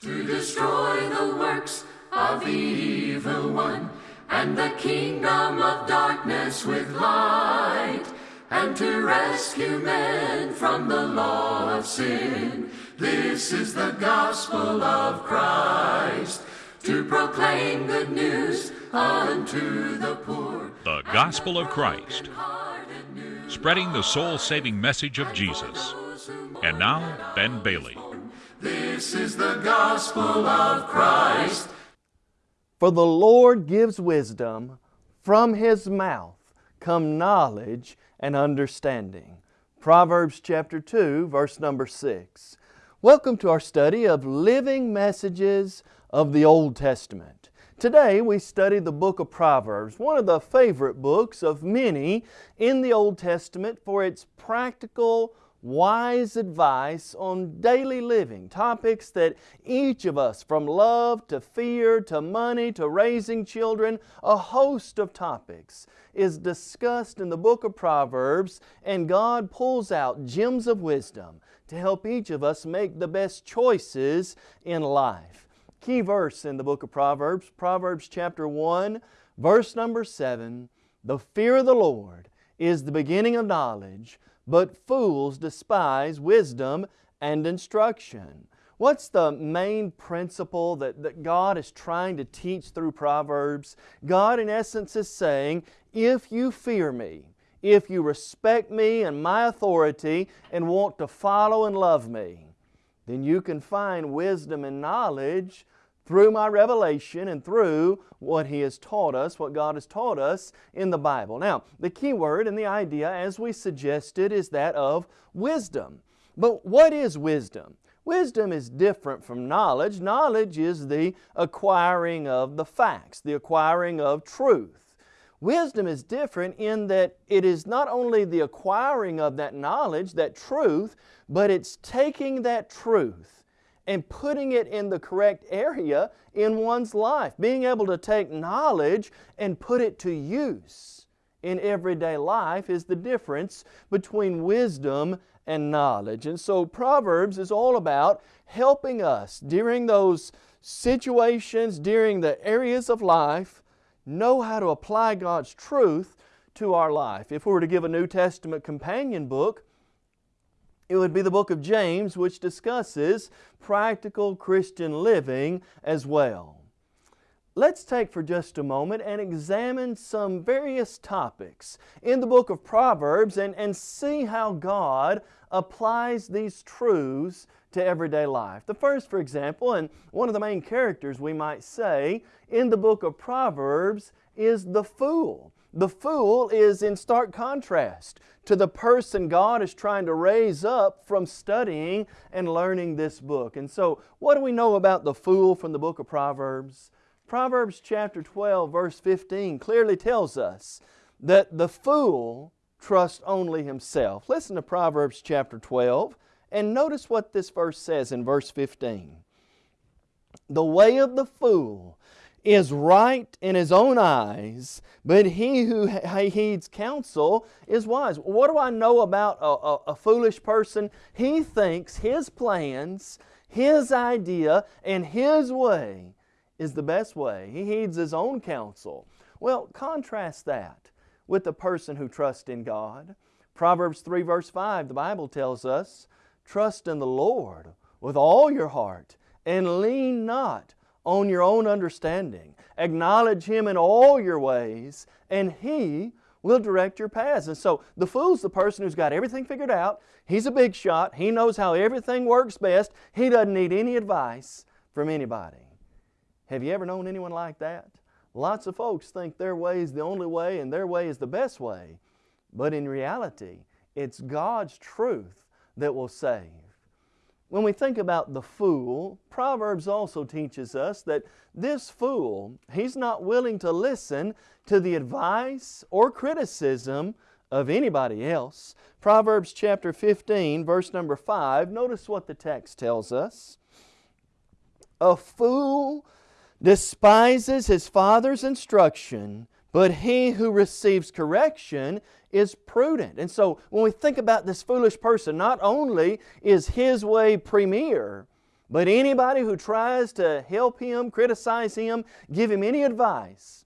to destroy the works of the evil one, and the kingdom of darkness with light, and to rescue men from the law of sin. This is the gospel of Christ, to proclaim good news unto the poor. The Gospel of Christ, spreading the soul saving message of Jesus. And now, Ben Bailey. This is the gospel of Christ. For the Lord gives wisdom, from His mouth come knowledge and understanding. Proverbs chapter 2, verse number 6. Welcome to our study of living messages of the Old Testament. Today we study the book of Proverbs, one of the favorite books of many in the Old Testament for its practical, wise advice on daily living, topics that each of us, from love to fear to money to raising children, a host of topics, is discussed in the book of Proverbs, and God pulls out gems of wisdom to help each of us make the best choices in life. Key verse in the book of Proverbs, Proverbs chapter 1, verse number 7 The fear of the Lord is the beginning of knowledge but fools despise wisdom and instruction. What's the main principle that, that God is trying to teach through Proverbs? God, in essence, is saying, if you fear me, if you respect me and my authority and want to follow and love me, then you can find wisdom and knowledge through my revelation and through what He has taught us, what God has taught us in the Bible. Now, the key word and the idea, as we suggested, is that of wisdom. But what is wisdom? Wisdom is different from knowledge. Knowledge is the acquiring of the facts, the acquiring of truth. Wisdom is different in that it is not only the acquiring of that knowledge, that truth, but it's taking that truth and putting it in the correct area in one's life. Being able to take knowledge and put it to use in everyday life is the difference between wisdom and knowledge. And so Proverbs is all about helping us during those situations, during the areas of life, know how to apply God's truth to our life. If we were to give a New Testament companion book, it would be the book of James, which discusses practical Christian living as well. Let's take for just a moment and examine some various topics in the book of Proverbs and, and see how God applies these truths to everyday life. The first, for example, and one of the main characters we might say in the book of Proverbs is the fool. The fool is in stark contrast to the person God is trying to raise up from studying and learning this book. And so, what do we know about the fool from the book of Proverbs? Proverbs chapter 12, verse 15 clearly tells us that the fool trusts only himself. Listen to Proverbs chapter 12 and notice what this verse says in verse 15. The way of the fool is right in his own eyes, but he who heeds counsel is wise. What do I know about a, a, a, foolish person? He thinks his plans, his idea, and his way is the best way. He heeds his own counsel. Well, contrast that with the person who trusts in God. Proverbs 3 verse 5, the Bible tells us, Trust in the Lord with all your heart and lean not on your own understanding. Acknowledge Him in all your ways, and He will direct your paths. And so the fool's the person who's got everything figured out. He's a big shot. He knows how everything works best. He doesn't need any advice from anybody. Have you ever known anyone like that? Lots of folks think their way is the only way and their way is the best way. But in reality, it's God's truth that will save. When we think about the fool, Proverbs also teaches us that this fool, he's not willing to listen to the advice or criticism of anybody else. Proverbs chapter 15, verse number 5, notice what the text tells us. A fool despises his father's instruction, but he who receives correction is prudent. And so when we think about this foolish person, not only is his way premier, But anybody who tries to help him, criticize him, give him any advice,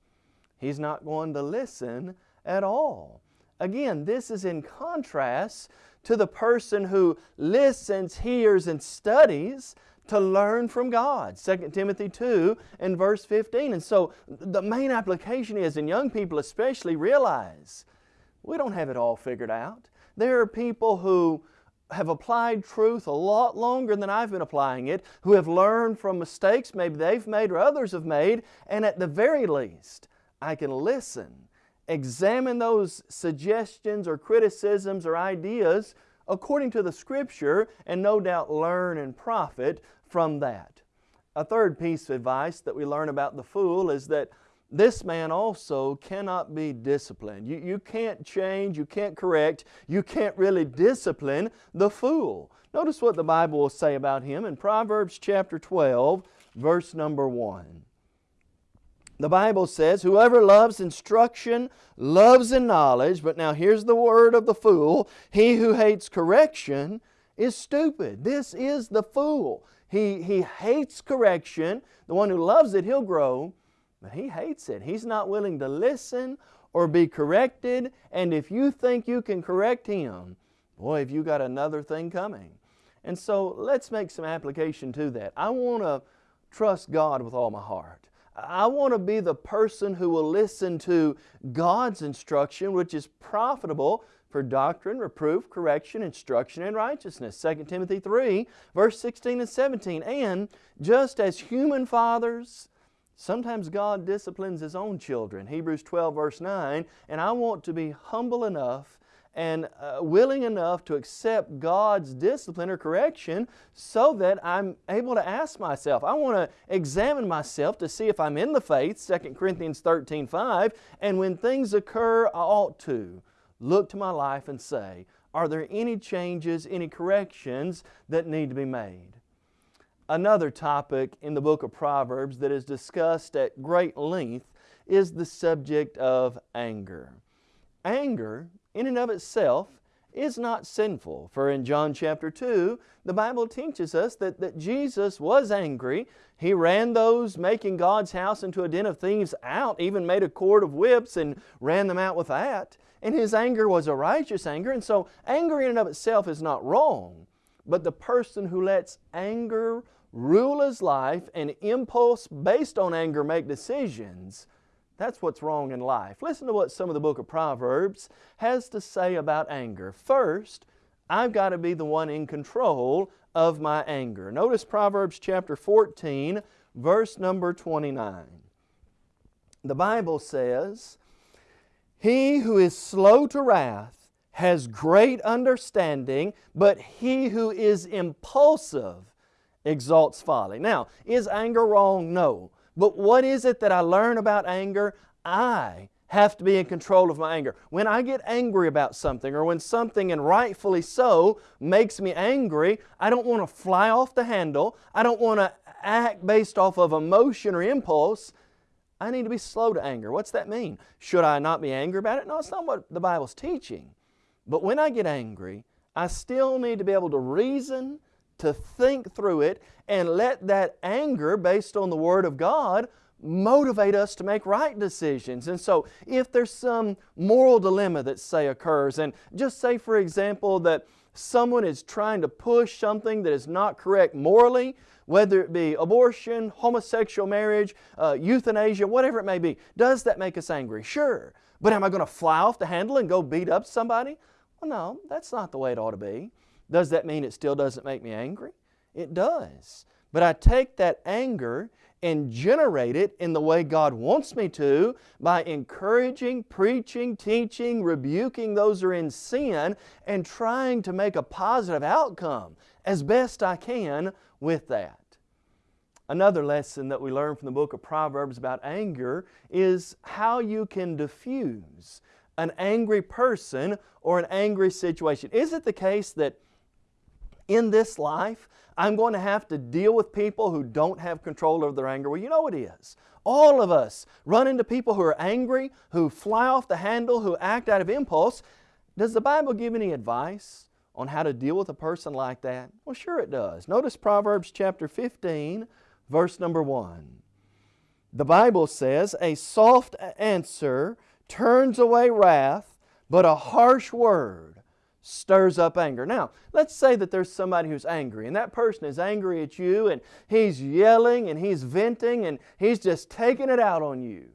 he's not going to listen at all. Again, this is in contrast to the person who listens, hears, and studies to learn from God. 2 Timothy 2 and verse 15. And so the main application is, and young people especially realize, we don't have it all figured out. There are people who have applied truth a lot longer than I've been applying it, who have learned from mistakes maybe they've made or others have made, and at the very least, I can listen, examine those suggestions or criticisms or ideas according to the Scripture, and no doubt learn and profit from that. A third piece of advice that we learn about the fool is that this man also cannot be disciplined. You, you can't change, you can't correct, you can't really discipline the fool. Notice what the Bible will say about him in Proverbs chapter 12, verse number 1. The Bible says, Whoever loves instruction loves in knowledge, but now here's the word of the fool He who hates correction is stupid. This is the fool. He, he hates correction. The one who loves it, he'll grow, but he hates it. He's not willing to listen or be corrected, and if you think you can correct him, boy, have you got another thing coming. And so let's make some application to that. I want to trust God with all my heart. I want to be the person who will listen to God's instruction, which is profitable for doctrine, reproof, correction, instruction, and righteousness. 2 Timothy 3, verse 16 and 17. And just as human fathers, sometimes God disciplines His own children. Hebrews 12, verse 9. And I want to be humble enough and uh, willing enough to accept God's discipline or correction so that I'm able to ask myself. I want to examine myself to see if I'm in the faith, 2 Corinthians 13, 5, and when things occur, I ought to look to my life and say, are there any changes, any corrections that need to be made? Another topic in the book of Proverbs that is discussed at great length is the subject of anger. Anger in and of itself is not sinful. For in John chapter 2, the Bible teaches us that, that Jesus was angry. He ran those making God's house into a den of thieves out, even made a cord of whips and ran them out with that. And His anger was a righteous anger. And so anger in and of itself is not wrong. But the person who lets anger rule his life and impulse based on anger make decisions, that's what's wrong in life. Listen to what some of the book of Proverbs has to say about anger. First, I've got to be the one in control of my anger. Notice Proverbs chapter 14, verse number 29. The Bible says, He who is slow to wrath has great understanding, but he who is impulsive exalts folly. Now, is anger wrong? No. But what is it that I learn about anger? I have to be in control of my anger. When I get angry about something or when something, and rightfully so, makes me angry, I don't want to fly off the handle. I don't want to act based off of emotion or impulse. I need to be slow to anger. What's that mean? Should I not be angry about it? No, it's not what the Bible's teaching. But when I get angry, I still need to be able to reason to think through it and let that anger based on the Word of God motivate us to make right decisions. And so if there's some moral dilemma that say occurs, and just say for example that someone is trying to push something that is not correct morally, whether it be abortion, homosexual marriage, uh, euthanasia, whatever it may be, does that make us angry? Sure. But am I going to fly off the handle and go beat up somebody? Well, no, that's not the way it ought to be. Does that mean it still doesn't make me angry? It does. But I take that anger and generate it in the way God wants me to by encouraging, preaching, teaching, rebuking those who are in sin, and trying to make a positive outcome as best I can with that. Another lesson that we learn from the book of Proverbs about anger is how you can diffuse an angry person or an angry situation. Is it the case that in this life, I'm going to have to deal with people who don't have control over their anger. Well, you know it is. All of us run into people who are angry, who fly off the handle, who act out of impulse. Does the Bible give any advice on how to deal with a person like that? Well, sure it does. Notice Proverbs chapter 15, verse number 1. The Bible says, A soft answer turns away wrath, but a harsh word stirs up anger. Now, let's say that there's somebody who's angry, and that person is angry at you, and he's yelling, and he's venting, and he's just taking it out on you.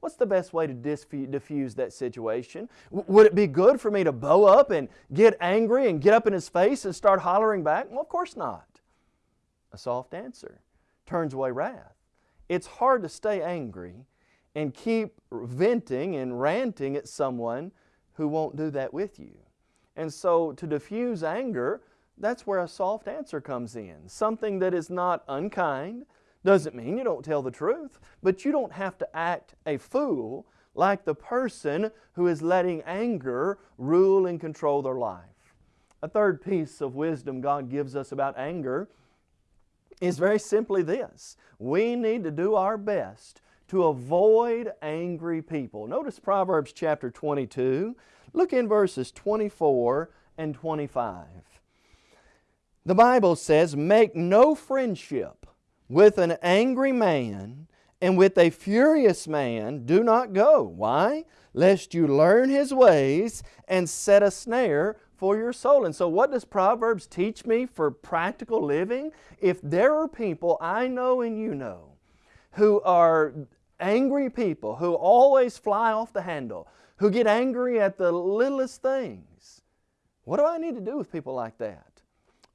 What's the best way to diffuse that situation? would it be good for me to bow up and get angry and get up in his face and start hollering back? Well, of course not. A soft answer turns away wrath. It's hard to stay angry and keep venting and ranting at someone who won't do that with you. And so to diffuse anger, that's where a soft answer comes in. Something that is not unkind, doesn't mean you don't tell the truth, but you don't have to act a fool like the person who is letting anger rule and control their life. A third piece of wisdom God gives us about anger is very simply this. We need to do our best to avoid angry people. Notice Proverbs chapter 22. Look in verses 24 and 25. The Bible says, Make no friendship with an angry man and with a furious man do not go. Why? Lest you learn his ways and set a snare for your soul. And so what does Proverbs teach me for practical living? If there are people I know and you know who are angry people, who always fly off the handle, who get angry at the littlest things, what do I need to do with people like that?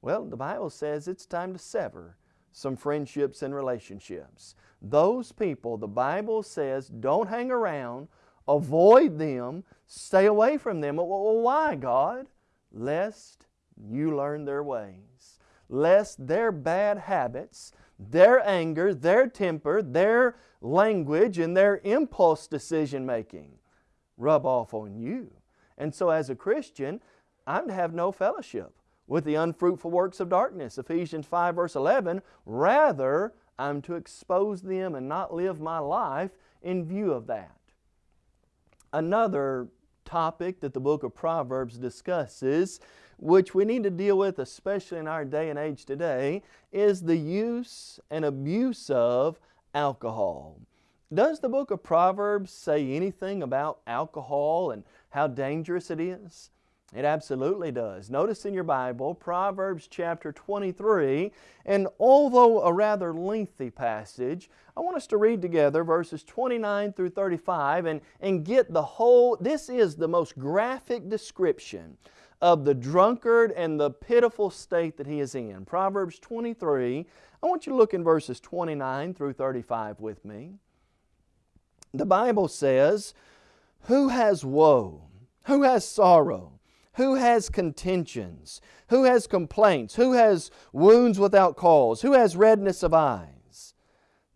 Well, the Bible says it's time to sever some friendships and relationships. Those people, the Bible says, don't hang around, avoid them, stay away from them. Well, why, God? Lest you learn their ways, lest their bad habits, their anger, their temper, their language, and their impulse decision making rub off on you. And so as a Christian, I'm to have no fellowship with the unfruitful works of darkness. Ephesians 5 verse 11, rather I'm to expose them and not live my life in view of that. Another topic that the book of Proverbs discusses, which we need to deal with especially in our day and age today, is the use and abuse of alcohol. Does the book of Proverbs say anything about alcohol and how dangerous it is? It absolutely does. Notice in your Bible, Proverbs chapter 23, and although a rather lengthy passage, I want us to read together verses 29 through 35 and, and get the whole, this is the most graphic description of the drunkard and the pitiful state that he is in. Proverbs 23, I want you to look in verses 29 through 35 with me. The Bible says, Who has woe? Who has sorrow? Who has contentions? Who has complaints? Who has wounds without cause? Who has redness of eyes?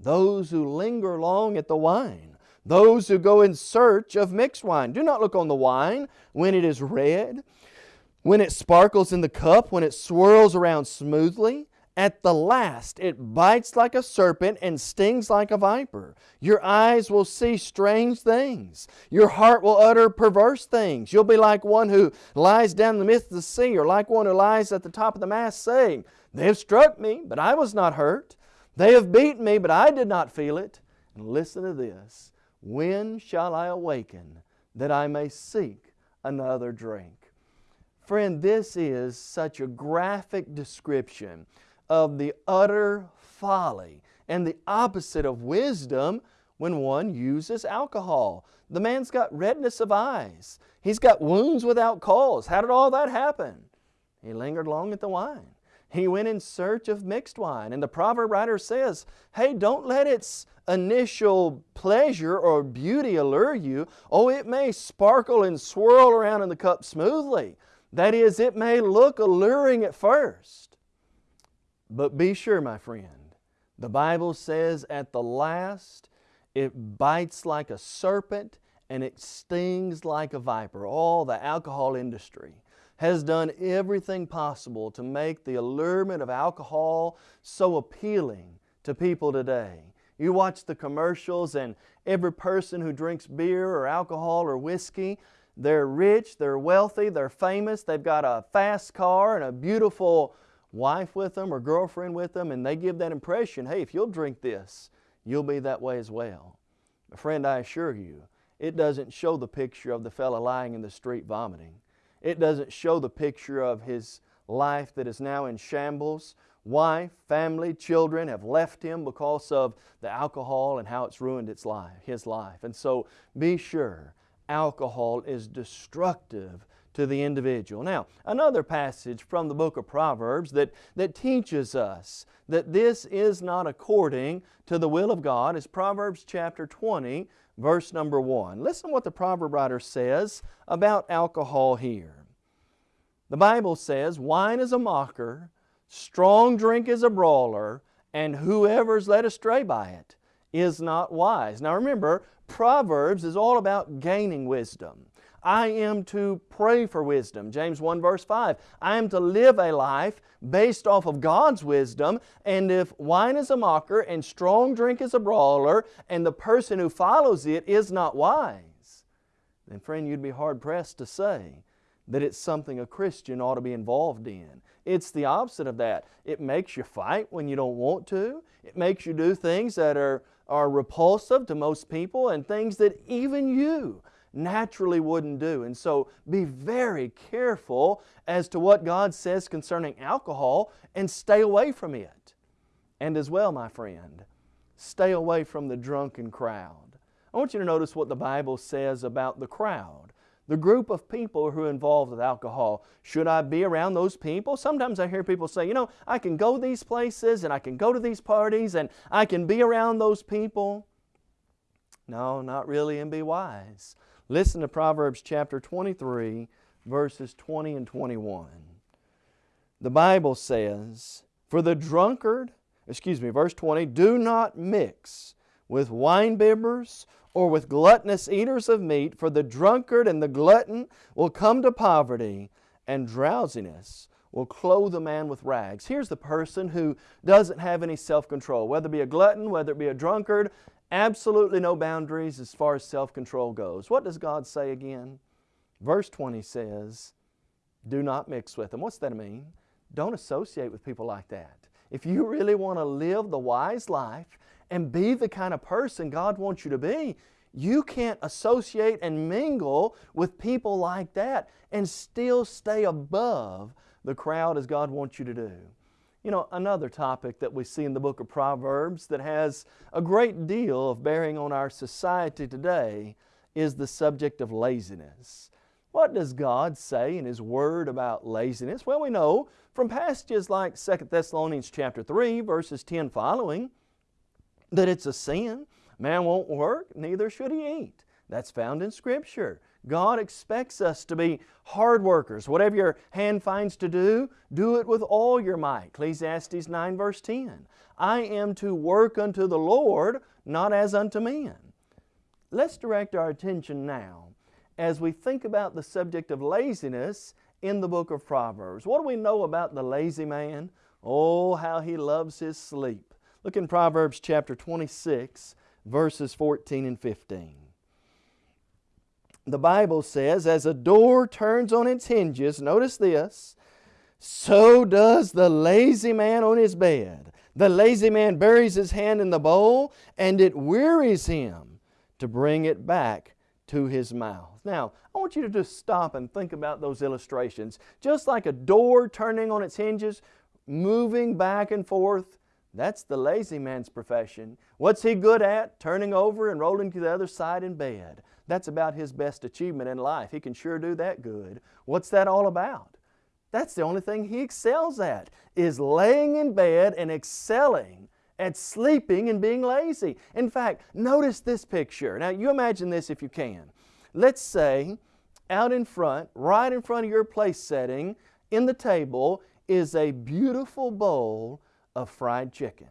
Those who linger long at the wine. Those who go in search of mixed wine. Do not look on the wine when it is red, when it sparkles in the cup, when it swirls around smoothly. At the last, it bites like a serpent and stings like a viper. Your eyes will see strange things. Your heart will utter perverse things. You'll be like one who lies down in the midst of the sea, or like one who lies at the top of the mast, saying, They have struck me, but I was not hurt. They have beaten me, but I did not feel it. And listen to this When shall I awaken that I may seek another drink? Friend, this is such a graphic description of the utter folly and the opposite of wisdom when one uses alcohol. The man's got redness of eyes. He's got wounds without cause. How did all that happen? He lingered long at the wine. He went in search of mixed wine. And the proverb writer says, hey, don't let its initial pleasure or beauty allure you. Oh, it may sparkle and swirl around in the cup smoothly. That is, it may look alluring at first. But be sure, my friend, the Bible says at the last it bites like a serpent and it stings like a viper. All the alcohol industry has done everything possible to make the allurement of alcohol so appealing to people today. You watch the commercials and every person who drinks beer or alcohol or whiskey, they're rich, they're wealthy, they're famous, they've got a fast car and a beautiful wife with them or girlfriend with them, and they give that impression hey, if you'll drink this, you'll be that way as well. Friend, I assure you, it doesn't show the picture of the fellow lying in the street vomiting. It doesn't show the picture of his life that is now in shambles. Wife, family, children have left him because of the alcohol and how it's ruined its life, his life. And so be sure alcohol is destructive to the individual. Now, another passage from the book of Proverbs that, that teaches us that this is not according to the will of God is Proverbs chapter 20, verse number 1. Listen to what the proverb writer says about alcohol here. The Bible says, Wine is a mocker, strong drink is a brawler, and whoever is led astray by it is not wise. Now remember, Proverbs is all about gaining wisdom. I am to pray for wisdom. James 1 verse 5. I am to live a life based off of God's wisdom, and if wine is a mocker and strong drink is a brawler, and the person who follows it is not wise, then friend, you'd be hard pressed to say that it's something a Christian ought to be involved in. It's the opposite of that. It makes you fight when you don't want to. It makes you do things that are, are repulsive to most people and things that even you naturally wouldn't do. And so be very careful as to what God says concerning alcohol and stay away from it. And as well, my friend, stay away from the drunken crowd. I want you to notice what the Bible says about the crowd. The group of people who are involved with alcohol. Should I be around those people? Sometimes I hear people say, you know, I can go these places and I can go to these parties and I can be around those people. No, not really, and be wise. Listen to Proverbs chapter 23, verses 20 and 21. The Bible says, For the drunkard, excuse me, verse 20, do not mix with winebibbers or with gluttonous eaters of meat, for the drunkard and the glutton will come to poverty, and drowsiness will clothe a man with rags. Here's the person who doesn't have any self control, whether it be a glutton, whether it be a drunkard, Absolutely no boundaries as far as self-control goes. What does God say again? Verse 20 says, do not mix with them. What's that mean? Don't associate with people like that. If you really want to live the wise life and be the kind of person God wants you to be, you can't associate and mingle with people like that and still stay above the crowd as God wants you to do. You know, another topic that we see in the book of Proverbs that has a great deal of bearing on our society today is the subject of laziness. What does God say in His Word about laziness? Well, we know from passages like 2 Thessalonians chapter 3, verses 10 following, that it's a sin. Man won't work, neither should he eat. That's found in Scripture. God expects us to be hard workers. Whatever your hand finds to do, do it with all your might. Ecclesiastes 9 verse 10. I am to work unto the Lord, not as unto men. Let's direct our attention now as we think about the subject of laziness in the book of Proverbs. What do we know about the lazy man? Oh, how he loves his sleep. Look in Proverbs chapter 26, verses 14 and 15 the Bible says, as a door turns on its hinges, notice this, so does the lazy man on his bed. The lazy man buries his hand in the bowl, and it wearies him to bring it back to his mouth. Now, I want you to just stop and think about those illustrations. Just like a door turning on its hinges, moving back and forth, that's the lazy man's profession. What's he good at? Turning over and rolling to the other side in bed. That's about his best achievement in life. He can sure do that good. What's that all about? That's the only thing he excels at, is laying in bed and excelling at sleeping and being lazy. In fact, notice this picture. Now you imagine this if you can. Let's say out in front, right in front of your place setting, in the table, is a beautiful bowl of fried chicken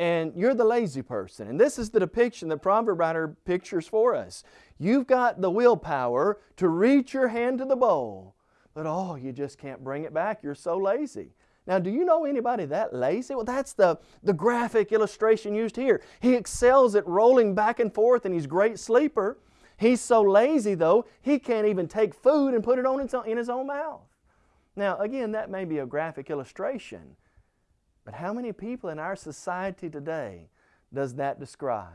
and you're the lazy person. And this is the depiction that proverb writer pictures for us. You've got the willpower to reach your hand to the bowl, but oh, you just can't bring it back. You're so lazy. Now, do you know anybody that lazy? Well, that's the, the graphic illustration used here. He excels at rolling back and forth and he's a great sleeper. He's so lazy though, he can't even take food and put it on in his own mouth. Now again, that may be a graphic illustration, but how many people in our society today does that describe?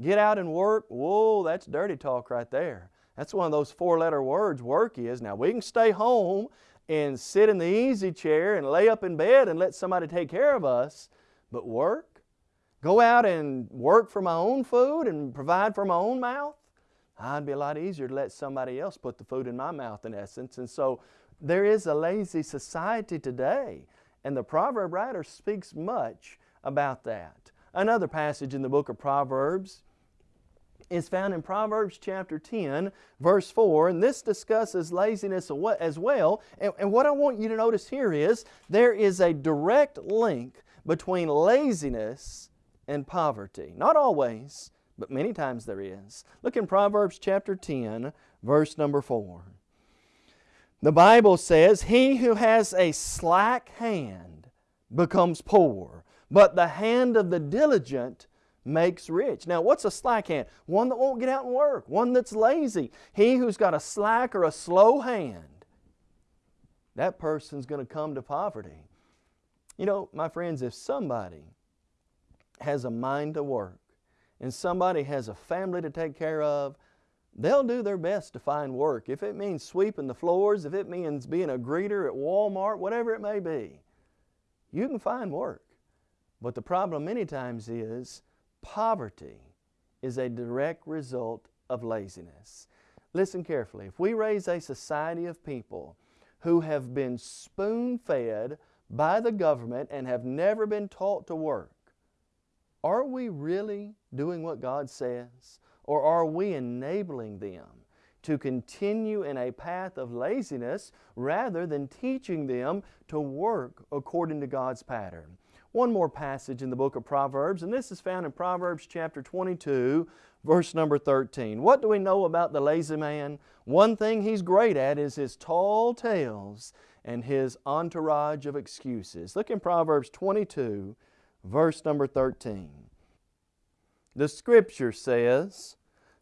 Get out and work, whoa, that's dirty talk right there. That's one of those four letter words, work is. Now we can stay home and sit in the easy chair and lay up in bed and let somebody take care of us, but work? Go out and work for my own food and provide for my own mouth? I'd be a lot easier to let somebody else put the food in my mouth in essence. And so there is a lazy society today. And the proverb writer speaks much about that. Another passage in the book of Proverbs is found in Proverbs chapter 10, verse 4, and this discusses laziness as well. And, and, what I want you to notice here is there is a direct link between laziness and poverty. Not always, but many times there is. Look in Proverbs chapter 10, verse number 4. The Bible says, He who has a slack hand becomes poor, but the hand of the diligent makes rich. Now, what's a slack hand? One that won't get out and work, one that's lazy. He who's got a slack or a slow hand, that person's going to come to poverty. You know, my friends, if somebody has a mind to work and somebody has a family to take care of, they'll do their best to find work. If it means sweeping the floors, if it means being a greeter at Walmart, whatever it may be, you can find work. But the problem many times is poverty is a direct result of laziness. Listen carefully. If we raise a society of people who have been spoon fed by the government and have never been taught to work, are we really doing what God says? Or are we enabling them to continue in a path of laziness rather than teaching them to work according to God's pattern? One more passage in the book of Proverbs, and this is found in Proverbs chapter 22, verse number 13. What do we know about the lazy man? One thing he's great at is his tall tales and his entourage of excuses. Look in Proverbs 22, verse number 13. The Scripture says,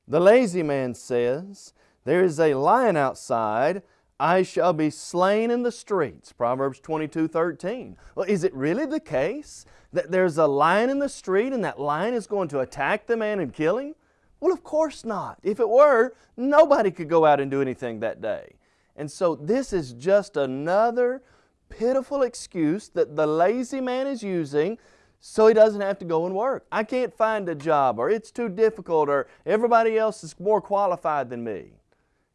The lazy man says, There is a lion outside, I shall be slain in the streets. Proverbs 22, 13. Well, is it really the case that there's a lion in the street and that lion is going to attack the man and kill him? Well, of course not. If it were, nobody could go out and do anything that day. And so this is just another pitiful excuse that the lazy man is using so he doesn't have to go and work. I can't find a job or it's too difficult or everybody else is more qualified than me.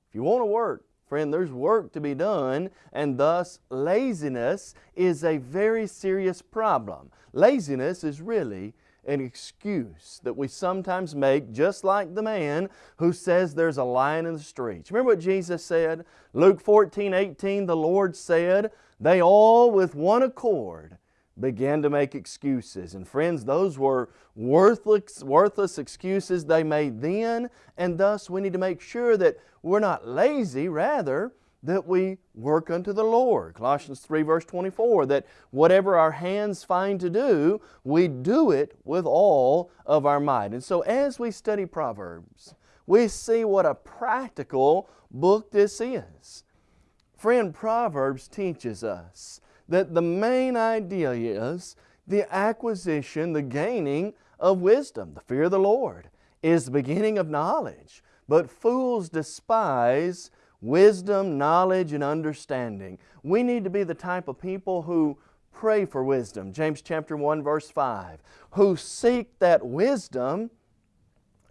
If you want to work, Friend, there's work to be done, and thus laziness is a very serious problem. Laziness is really an excuse that we sometimes make, just like the man who says there's a lion in the streets. Remember what Jesus said? Luke 14, 18, the Lord said, They all with one accord began to make excuses. And friends, those were worthless, worthless excuses they made then, and thus we need to make sure that we're not lazy, rather, that we work unto the Lord. Colossians 3 verse 24, that whatever our hands find to do, we do it with all of our might. And so as we study Proverbs, we see what a practical book this is. Friend, Proverbs teaches us that the main idea is the acquisition, the gaining of wisdom. The fear of the Lord is the beginning of knowledge. But fools despise wisdom, knowledge, and understanding. We need to be the type of people who pray for wisdom. James chapter 1 verse 5. Who seek that wisdom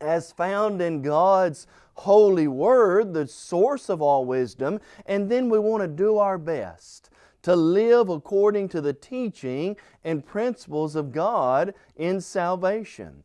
as found in God's holy word, the source of all wisdom, and then we want to do our best to live according to the teaching and principles of God in salvation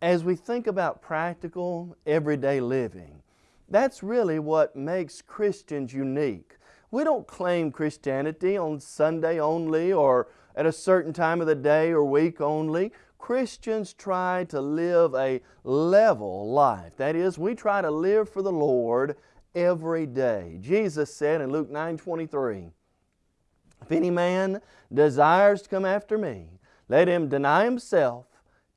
as we think about practical, everyday living, that's really what makes Christians unique. We don't claim Christianity on Sunday only or at a certain time of the day or week only. Christians try to live a level life. That is, we try to live for the Lord every day. Jesus said in Luke 9 23, If any man desires to come after me, let him deny himself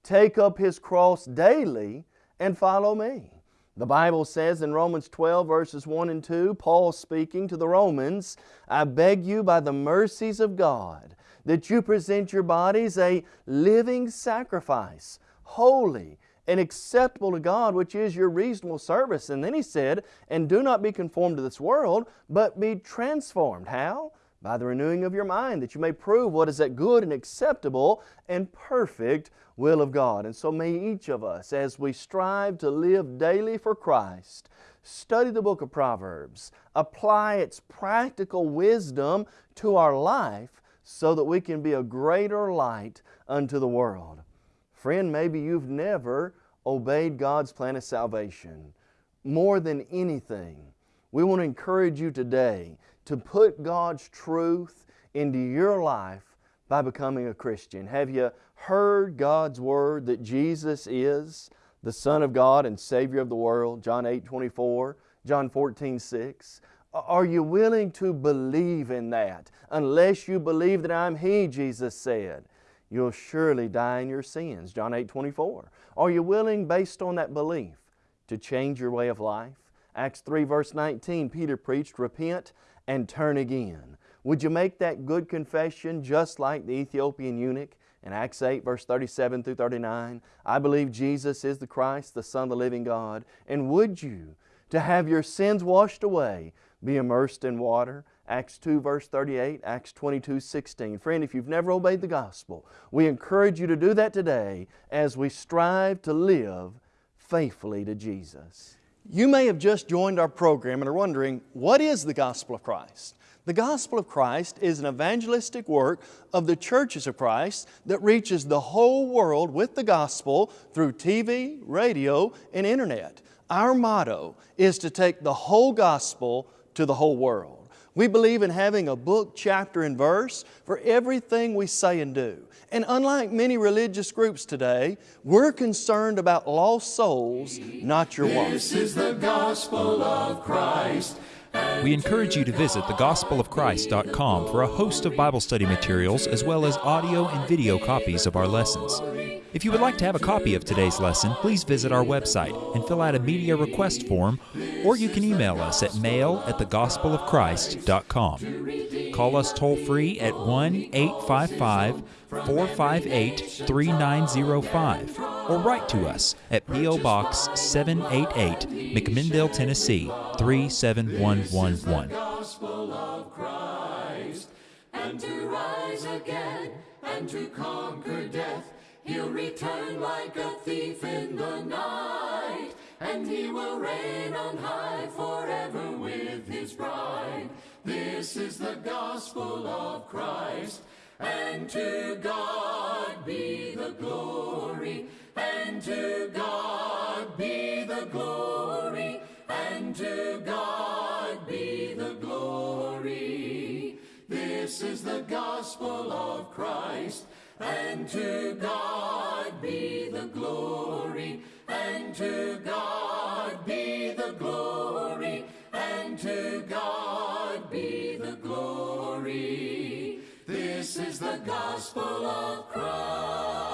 take up His cross daily and follow me. The Bible says in Romans 12, verses 1 and 2, Paul speaking to the Romans, I beg you by the mercies of God that you present your bodies a living sacrifice, holy and acceptable to God, which is your reasonable service. And then he said, And do not be conformed to this world, but be transformed. How? By the renewing of your mind, that you may prove what is that good and acceptable and perfect will of God. And so may each of us, as we strive to live daily for Christ, study the book of Proverbs, apply its practical wisdom to our life so that we can be a greater light unto the world. Friend, maybe you've never obeyed God's plan of salvation. More than anything, we want to encourage you today to put God's truth into your life by becoming a Christian. Have you heard God's Word that Jesus is the Son of God and Savior of the world? John 8 24, John 14 6. Are you willing to believe in that? Unless you believe that I'm He, Jesus said you'll surely die in your sins. John 8 24. Are you willing, based on that belief, to change your way of life? Acts 3 verse 19, Peter preached, Repent and turn again. Would you make that good confession just like the Ethiopian eunuch? In Acts 8 verse 37 through 39, I believe Jesus is the Christ, the Son of the living God. And would you, to have your sins washed away, be immersed in water Acts 2 verse 38, Acts 22, 16. Friend, if you've never obeyed the gospel, we encourage you to do that today as we strive to live faithfully to Jesus. You may have just joined our program and are wondering, what is the gospel of Christ? The gospel of Christ is an evangelistic work of the churches of Christ that reaches the whole world with the gospel through TV, radio, and internet. Our motto is to take the whole gospel to the whole world. We believe in having a book, chapter, and verse for everything we say and do. And unlike many religious groups today, we're concerned about lost souls, not your wallet. This is the gospel of Christ. We encourage you to visit thegospelofchrist.com for a host of Bible study materials as well as audio and video copies of our lessons. If you would like to have a copy of today's lesson, please visit our website and fill out a media request form, or you can email us at mail at thegospelofchrist.com. Call us toll free at 1 855 458 3905 or write to us at P.O. Box 788, McMinnville, Tennessee 37111. And to rise again and to conquer death He'll return like a thief in the night, and he will reign on high forever with his bride. This is the gospel of Christ, and to God be the glory, and to God be the glory, and to God be the glory. This is the gospel of Christ. And to God be the glory, and to God be the glory, and to God the gospel of Christ.